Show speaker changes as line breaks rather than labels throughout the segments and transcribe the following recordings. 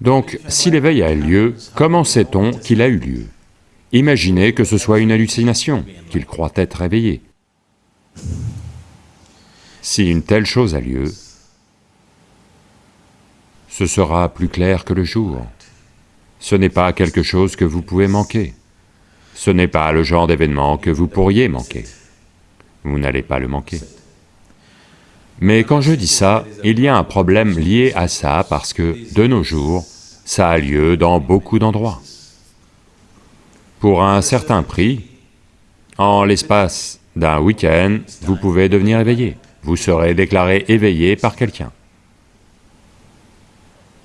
Donc, si l'éveil a lieu, comment sait-on qu'il a eu lieu? Imaginez que ce soit une hallucination, qu'il croit être éveillé. Si une telle chose a lieu, ce sera plus clair que le jour. Ce n'est pas quelque chose que vous pouvez manquer. Ce n'est pas le genre d'événement que vous pourriez manquer. Vous n'allez pas le manquer. Mais quand je dis ça, il y a un problème lié à ça parce que, de nos jours, ça a lieu dans beaucoup d'endroits. Pour un certain prix, en l'espace d'un week-end, vous pouvez devenir éveillé. Vous serez déclaré éveillé par quelqu'un.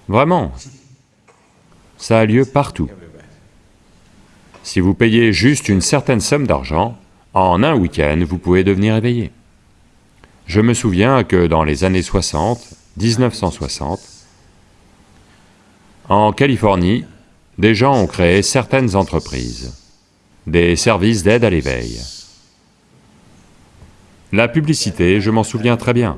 Vraiment, ça a lieu partout. Si vous payez juste une certaine somme d'argent, en un week-end, vous pouvez devenir éveillé. Je me souviens que dans les années 60, 1960, en Californie, des gens ont créé certaines entreprises, des services d'aide à l'éveil. La publicité, je m'en souviens très bien.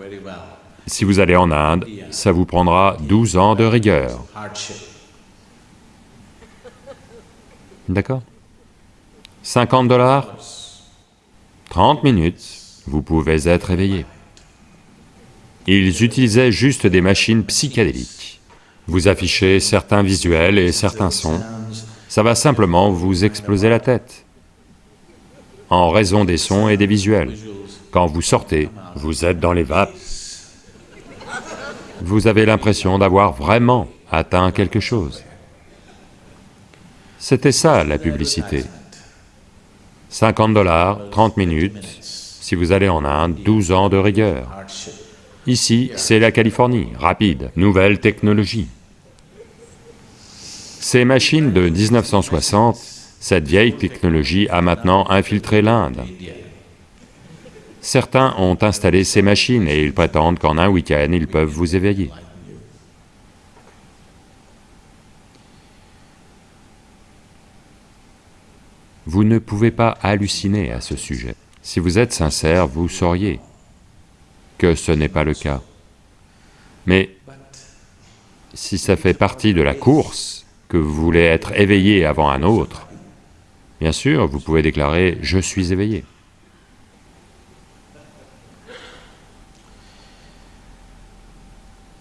Si vous allez en Inde, ça vous prendra 12 ans de rigueur. D'accord 50 dollars? 30 minutes, vous pouvez être éveillé. Ils utilisaient juste des machines psychédéliques. Vous affichez certains visuels et certains sons, ça va simplement vous exploser la tête, en raison des sons et des visuels. Quand vous sortez, vous êtes dans les vapes, vous avez l'impression d'avoir vraiment atteint quelque chose. C'était ça la publicité. 50 dollars, 30 minutes, si vous allez en Inde, 12 ans de rigueur. Ici, c'est la Californie, rapide, nouvelle technologie. Ces machines de 1960, cette vieille technologie a maintenant infiltré l'Inde. Certains ont installé ces machines et ils prétendent qu'en un week-end, ils peuvent vous éveiller. Vous ne pouvez pas halluciner à ce sujet. Si vous êtes sincère, vous sauriez que ce n'est pas le cas. Mais si ça fait partie de la course, que vous voulez être éveillé avant un autre, bien sûr, vous pouvez déclarer « je suis éveillé ».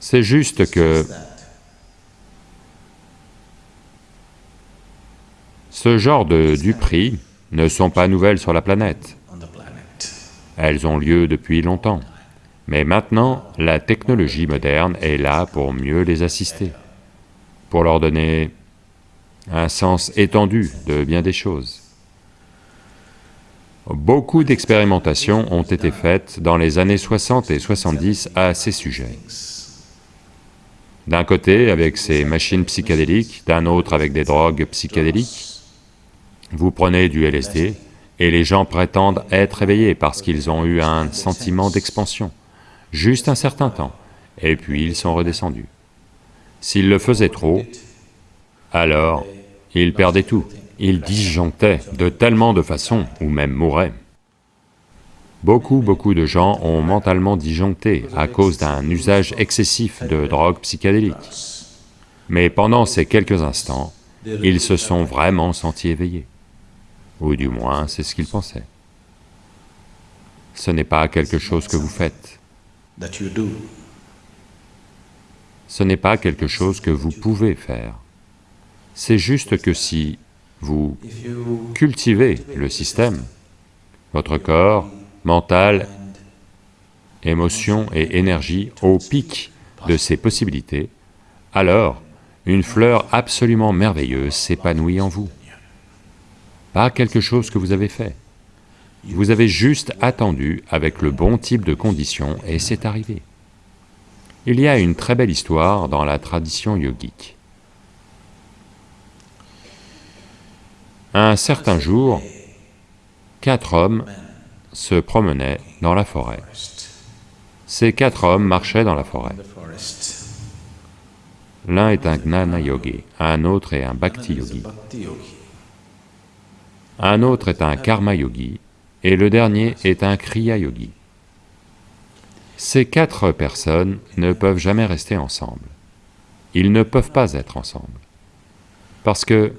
C'est juste que Ce genre de duperies ne sont pas nouvelles sur la planète. Elles ont lieu depuis longtemps. Mais maintenant, la technologie moderne est là pour mieux les assister, pour leur donner un sens étendu de bien des choses. Beaucoup d'expérimentations ont été faites dans les années 60 et 70 à ces sujets. D'un côté avec ces machines psychédéliques, d'un autre avec des drogues psychédéliques, vous prenez du LSD et les gens prétendent être éveillés parce qu'ils ont eu un sentiment d'expansion, juste un certain temps, et puis ils sont redescendus. S'ils le faisaient trop, alors ils perdaient tout, ils disjonctaient de tellement de façons, ou même mouraient. Beaucoup, beaucoup de gens ont mentalement disjoncté à cause d'un usage excessif de drogues psychédéliques. Mais pendant ces quelques instants, ils se sont vraiment sentis éveillés ou du moins c'est ce qu'il pensait. Ce n'est pas quelque chose que vous faites. Ce n'est pas quelque chose que vous pouvez faire. C'est juste que si vous cultivez le système, votre corps, mental, émotion et énergie au pic de ses possibilités, alors une fleur absolument merveilleuse s'épanouit en vous pas quelque chose que vous avez fait. Vous avez juste attendu avec le bon type de conditions et c'est arrivé. Il y a une très belle histoire dans la tradition yogique. Un certain jour, quatre hommes se promenaient dans la forêt. Ces quatre hommes marchaient dans la forêt. L'un est un gnana yogi, un autre est un bhakti yogi un autre est un karma yogi, et le dernier est un kriya yogi. Ces quatre personnes ne peuvent jamais rester ensemble. Ils ne peuvent pas être ensemble. Parce que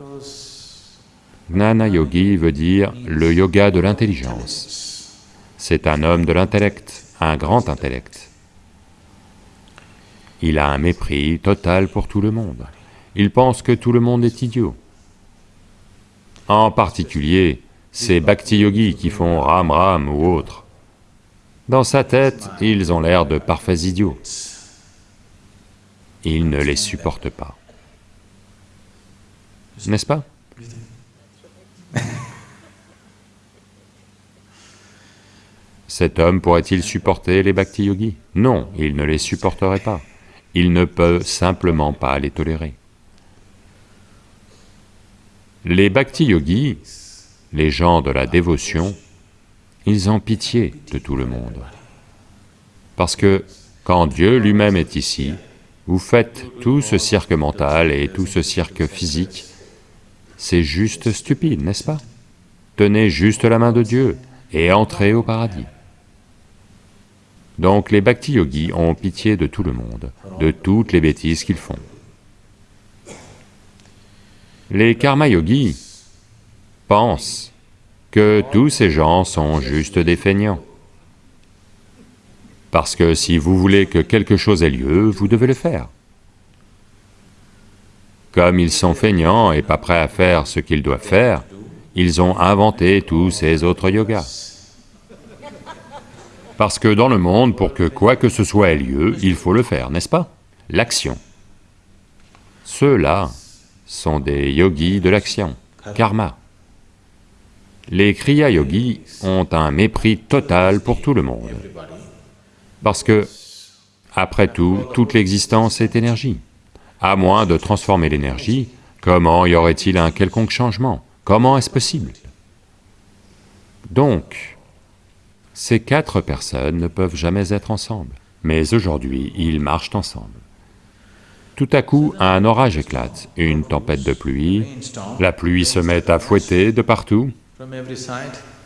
Gnana Yogi veut dire le yoga de l'intelligence. C'est un homme de l'intellect, un grand intellect. Il a un mépris total pour tout le monde. Il pense que tout le monde est idiot. En particulier, ces bhakti yogis qui font ram ram ou autre. Dans sa tête, ils ont l'air de parfaits idiots. Il ne les supporte pas. N'est-ce pas? Cet homme pourrait-il supporter les bhakti yogis Non, il ne les supporterait pas. Il ne peut simplement pas les tolérer. Les bhakti yogis, les gens de la dévotion, ils ont pitié de tout le monde. Parce que quand Dieu lui-même est ici, vous faites tout ce cirque mental et tout ce cirque physique, c'est juste stupide, n'est-ce pas? Tenez juste la main de Dieu et entrez au paradis. Donc les bhakti yogis ont pitié de tout le monde, de toutes les bêtises qu'ils font. Les karma yogis pensent que tous ces gens sont juste des feignants. Parce que si vous voulez que quelque chose ait lieu, vous devez le faire. Comme ils sont feignants et pas prêts à faire ce qu'ils doivent faire, ils ont inventé tous ces autres yogas. Parce que dans le monde, pour que quoi que ce soit ait lieu, il faut le faire, n'est-ce pas? L'action. Ceux-là sont des yogis de l'action, karma. Les kriya yogis ont un mépris total pour tout le monde. Parce que, après tout, toute l'existence est énergie. À moins de transformer l'énergie, comment y aurait-il un quelconque changement? Comment est-ce possible? Donc, ces quatre personnes ne peuvent jamais être ensemble, mais aujourd'hui, ils marchent ensemble. Tout à coup, un orage éclate, une tempête de pluie, la pluie se met à fouetter de partout,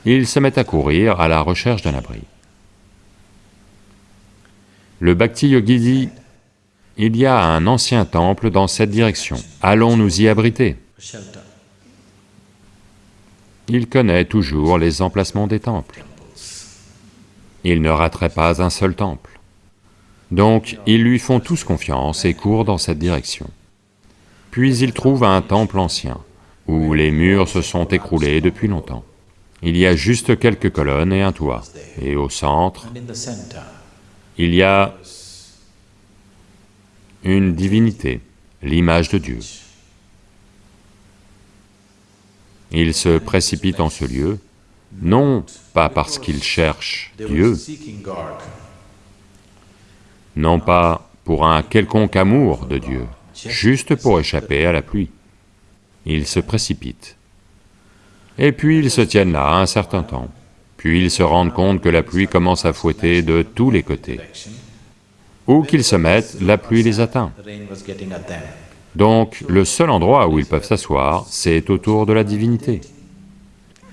ils se mettent à courir à la recherche d'un abri. Le Bhakti Yogi dit, il y a un ancien temple dans cette direction, allons nous y abriter. Il connaît toujours les emplacements des temples. Il ne raterait pas un seul temple. Donc, ils lui font tous confiance et courent dans cette direction. Puis il trouve un temple ancien, où les murs se sont écroulés depuis longtemps. Il y a juste quelques colonnes et un toit, et au centre, il y a une divinité, l'image de Dieu. Il se précipite en ce lieu, non pas parce qu'il cherche Dieu, non pas pour un quelconque amour de Dieu, juste pour échapper à la pluie. Il se précipite. Et puis ils se tiennent là un certain temps, puis ils se rendent compte que la pluie commence à fouetter de tous les côtés. Où qu'ils se mettent, la pluie les atteint. Donc le seul endroit où ils peuvent s'asseoir, c'est autour de la divinité.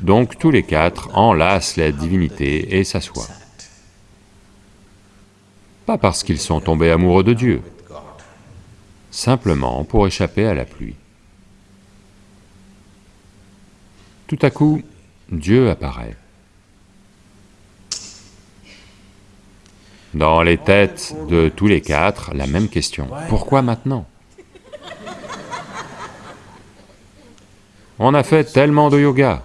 Donc tous les quatre enlacent la divinité et s'assoient. Pas parce qu'ils sont tombés amoureux de Dieu, simplement pour échapper à la pluie. Tout à coup, Dieu apparaît. Dans les têtes de tous les quatre, la même question, pourquoi maintenant? On a fait tellement de yoga,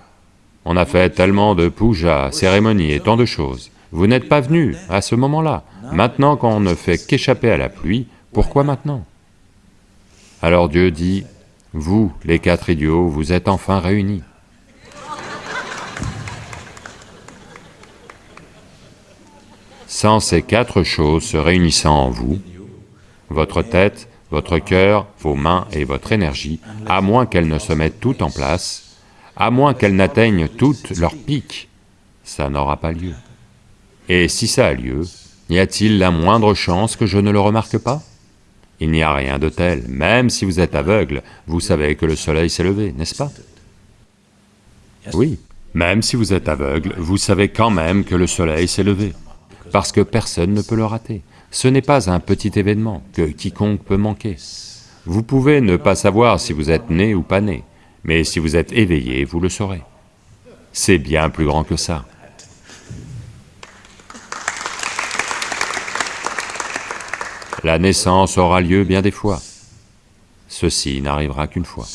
on a fait tellement de puja, cérémonies et tant de choses. Vous n'êtes pas venus à ce moment-là. Maintenant qu'on ne fait qu'échapper à la pluie, pourquoi maintenant? Alors Dieu dit, vous, les quatre idiots, vous êtes enfin réunis. Sans ces quatre choses se réunissant en vous, votre tête, votre cœur, vos mains et votre énergie, à moins qu'elles ne se mettent toutes en place, à moins qu'elles n'atteignent toutes leur pic, ça n'aura pas lieu. Et si ça a lieu, y a-t-il la moindre chance que je ne le remarque pas? Il n'y a rien de tel, même si vous êtes aveugle, vous savez que le soleil s'est levé, n'est-ce pas? Oui, même si vous êtes aveugle, vous savez quand même que le soleil s'est levé parce que personne ne peut le rater. Ce n'est pas un petit événement que quiconque peut manquer. Vous pouvez ne pas savoir si vous êtes né ou pas né, mais si vous êtes éveillé, vous le saurez. C'est bien plus grand que ça. La naissance aura lieu bien des fois. Ceci n'arrivera qu'une fois.